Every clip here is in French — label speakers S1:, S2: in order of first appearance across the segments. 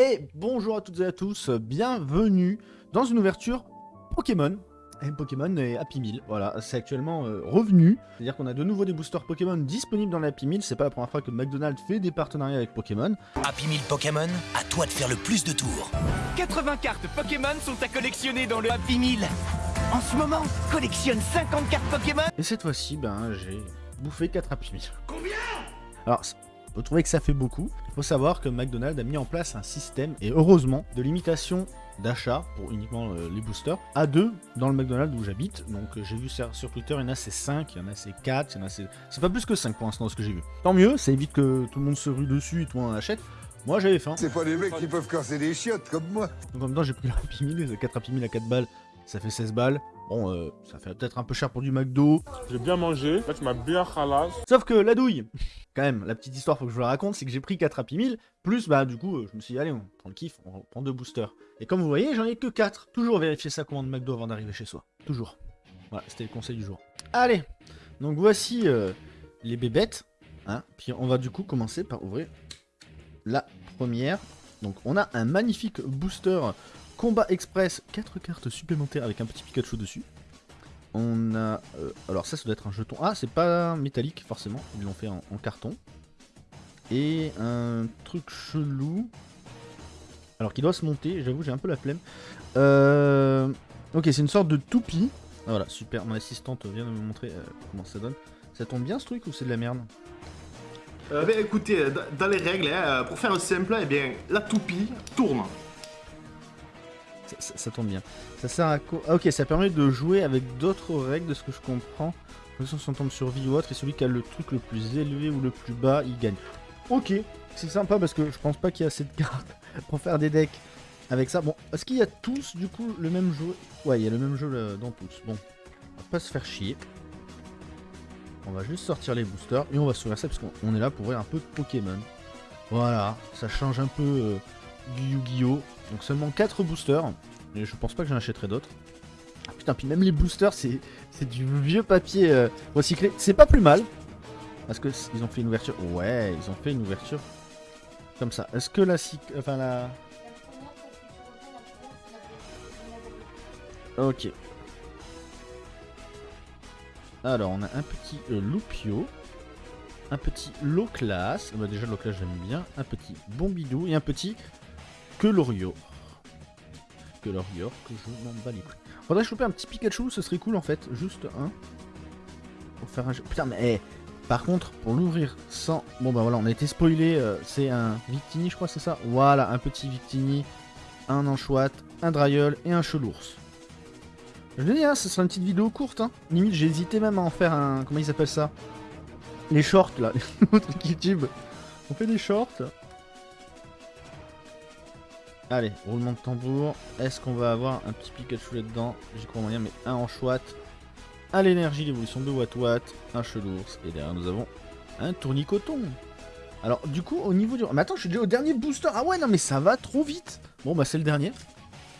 S1: Et bonjour à toutes et à tous, bienvenue dans une ouverture Pokémon. Et Pokémon et Happy Meal, voilà, c'est actuellement euh, revenu. C'est-à-dire qu'on a de nouveau des boosters Pokémon disponibles dans la Happy Meal. C'est pas la première fois que McDonald's fait des partenariats avec Pokémon.
S2: Happy Meal Pokémon, à toi de faire le plus de tours.
S3: 80 cartes Pokémon sont à collectionner dans le Happy Meal. En ce moment, collectionne 50 cartes Pokémon.
S1: Et cette fois-ci, ben, j'ai bouffé 4 Happy Meal. Combien? Alors, vous trouvez que ça fait beaucoup. Il faut savoir que McDonald's a mis en place un système, et heureusement, de limitation d'achat pour uniquement euh, les boosters à deux dans le McDonald's où j'habite. Donc euh, j'ai vu sur, sur Twitter, il y en a c'est 5, il y en a c'est 4, il y en a c'est... C'est pas plus que 5 pour l'instant ce que j'ai vu. Tant mieux, ça évite que tout le monde se rue dessus et tout le monde en achète. Moi j'avais faim.
S4: C'est pas les mecs qui peuvent casser des chiottes comme moi.
S1: Donc en même temps j'ai pris le Happy Meal, 4 Happy Meal à 4 balles, ça fait 16 balles. Bon, euh, ça fait peut-être un peu cher pour du McDo.
S5: J'ai bien mangé, là tu m'as bien ralasse.
S1: Sauf que la douille, quand même, la petite histoire, faut que je vous la raconte, c'est que j'ai pris 4 Happy Meal, plus, bah, du coup, euh, je me suis dit, allez, on prend le kiff, on prend deux boosters. Et comme vous voyez, j'en ai que 4. Toujours vérifier sa commande McDo avant d'arriver chez soi. Toujours. Voilà, c'était le conseil du jour. Allez, donc voici euh, les bébêtes. Hein. Puis on va du coup commencer par ouvrir la première. Donc on a un magnifique booster Combat Express, 4 cartes supplémentaires avec un petit Pikachu dessus. On a... Euh, alors ça, ça doit être un jeton. Ah, c'est pas métallique, forcément. Ils l'ont fait en, carton. Et un truc chelou. Alors, qui doit se monter. J'avoue, j'ai un peu la flemme. Euh... Ok, c'est une sorte de toupie. Ah, voilà, super. Mon assistante vient de me montrer euh, comment ça donne. Ça tombe bien, ce truc, ou c'est de la merde
S6: euh, ben, écoutez, dans les règles, hein, pour faire simple, eh bien, la toupie tourne.
S1: Ça, tombe bien. Ça sert à quoi? Ah, Ok, ça permet de jouer avec d'autres règles de ce que je comprends. On tombe sur vie ou autre, et celui qui a le truc le plus élevé ou le plus bas, il gagne. Ok, c'est sympa parce que je pense pas qu'il y a assez de cartes pour faire des decks avec ça. Bon, est-ce qu'il y a tous du coup le même jeu? Ouais, il y a le même jeu dans tous. Bon, on va pas se faire chier. On va juste sortir les boosters et on va s'ouvrir ça parce qu'on est là pour voir un peu de Pokémon. Voilà, ça change un peu euh, du Yu-Gi-Oh! Donc seulement 4 boosters. Et je pense pas que j'en achèterai d'autres. Ah, putain, puis même les boosters, c'est du vieux papier euh, recyclé. C'est pas plus mal. Parce que ils ont fait une ouverture. Ouais, ils ont fait une ouverture comme ça. Est-ce que la enfin la Ok. Alors, on a un petit euh, Loupio. Un petit low class. Bah, déjà, low class, j'aime bien. Un petit Bombidou. Et un petit que Lorio. Que Lorio, que je m'en bats les couilles. Faudrait choper un petit Pikachu, ce serait cool en fait. Juste un. Pour faire un jeu. Putain, mais hey, par contre, pour l'ouvrir sans. Bon, bah voilà, on a été spoilé. Euh, c'est un Victini, je crois, c'est ça? Voilà, un petit Victini, un Anchouette, un Dryol et un Chelours. Je le dis, hein, ce sera une petite vidéo courte. Hein. Limite, j'ai hésité même à en faire un. Comment ils appellent ça? Les shorts là, les YouTube. On fait des shorts. Allez, roulement de tambour. Est-ce qu'on va avoir un petit Pikachu là-dedans J'y crois moyen, mais un en chouette. À l'énergie, l'évolution de Watt Watt, un Chelours. Et derrière, nous avons un tournicoton. Alors, du coup, au niveau du... Mais attends, je suis déjà au dernier booster. Ah ouais, non, mais ça va trop vite. Bon, bah, c'est le dernier.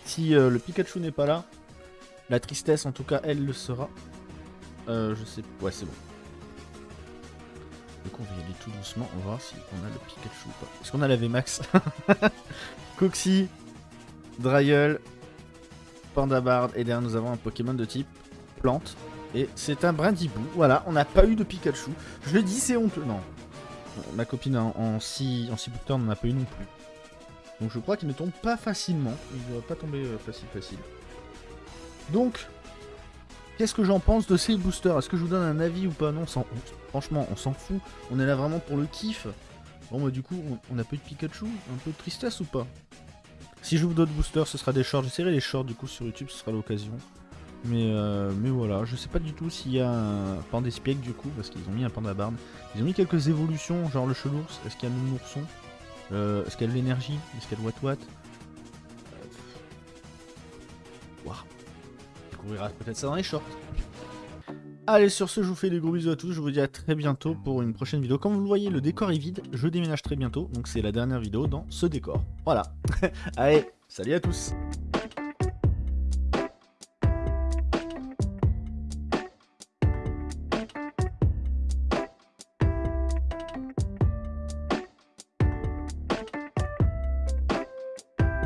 S1: Si euh, le Pikachu n'est pas là, la tristesse, en tout cas, elle le sera. Euh, je sais... Ouais, c'est bon. Du coup, on va y aller tout doucement. On va voir si on a le Pikachu ou pas. Est-ce qu'on a la VMAX? Coxy, Dryel, Pandabard. Et derrière, nous avons un Pokémon de type plante. Et c'est un Brindibou. Voilà, on n'a pas eu de Pikachu. Je le dis, c'est honteux. Non. Ma copine en 6 en boosters n'en a pas eu non plus. Donc je crois qu'il ne tombe pas facilement. Il ne va pas tomber euh, facile facile. Donc, qu'est-ce que j'en pense de ces boosters? Est-ce que je vous donne un avis ou pas? Non, franchement, on s'en fout. On est là vraiment pour le kiff. Bon bah du coup, on, a peu de Pikachu, un peu de tristesse ou pas? Si vous d'autres boosters, ce sera des shorts. J'essaierai les shorts du coup sur YouTube, ce sera l'occasion. Mais, euh, mais voilà, je sais pas du tout s'il y a un Pandespiègue du coup, parce qu'ils ont mis un Pandabarn. Ils ont mis quelques évolutions, genre le Chelours, est-ce qu'il y a un ourson euh, Est-ce qu'il y a de l'énergie? Est-ce qu'il y a de Watt Watt euh... Waouh découvrira peut-être ça dans les shorts. Allez, sur ce, je vous fais des gros bisous à tous. Je vous dis à très bientôt pour une prochaine vidéo. Comme vous le voyez, le décor est vide. Je déménage très bientôt. Donc, c'est la dernière vidéo dans ce décor. Voilà. Allez, salut à tous